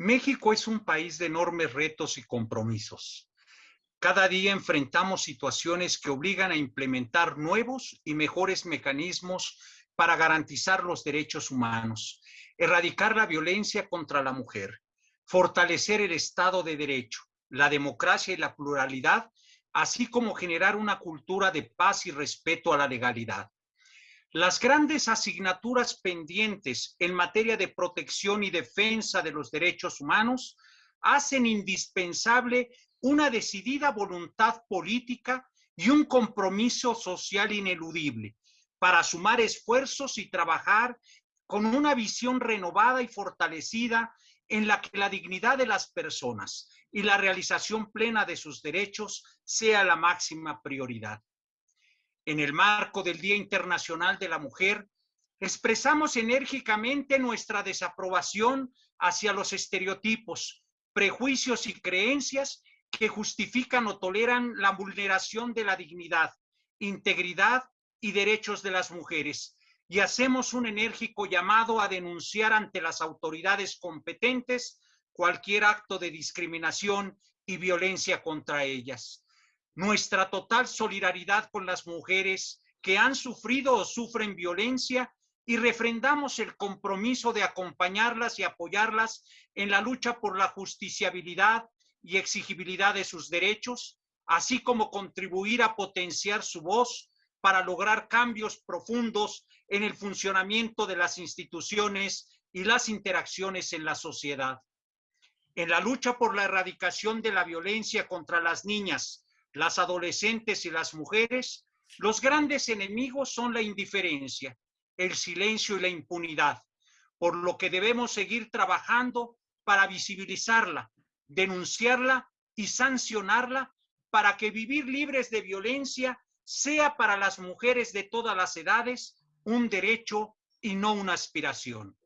México es un país de enormes retos y compromisos. Cada día enfrentamos situaciones que obligan a implementar nuevos y mejores mecanismos para garantizar los derechos humanos, erradicar la violencia contra la mujer, fortalecer el Estado de Derecho, la democracia y la pluralidad, así como generar una cultura de paz y respeto a la legalidad. Las grandes asignaturas pendientes en materia de protección y defensa de los derechos humanos hacen indispensable una decidida voluntad política y un compromiso social ineludible para sumar esfuerzos y trabajar con una visión renovada y fortalecida en la que la dignidad de las personas y la realización plena de sus derechos sea la máxima prioridad en el marco del Día Internacional de la Mujer, expresamos enérgicamente nuestra desaprobación hacia los estereotipos, prejuicios y creencias que justifican o toleran la vulneración de la dignidad, integridad y derechos de las mujeres. Y hacemos un enérgico llamado a denunciar ante las autoridades competentes cualquier acto de discriminación y violencia contra ellas nuestra total solidaridad con las mujeres que han sufrido o sufren violencia y refrendamos el compromiso de acompañarlas y apoyarlas en la lucha por la justiciabilidad y exigibilidad de sus derechos, así como contribuir a potenciar su voz para lograr cambios profundos en el funcionamiento de las instituciones y las interacciones en la sociedad. En la lucha por la erradicación de la violencia contra las niñas, las adolescentes y las mujeres, los grandes enemigos son la indiferencia, el silencio y la impunidad, por lo que debemos seguir trabajando para visibilizarla, denunciarla y sancionarla para que vivir libres de violencia sea para las mujeres de todas las edades un derecho y no una aspiración.